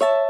you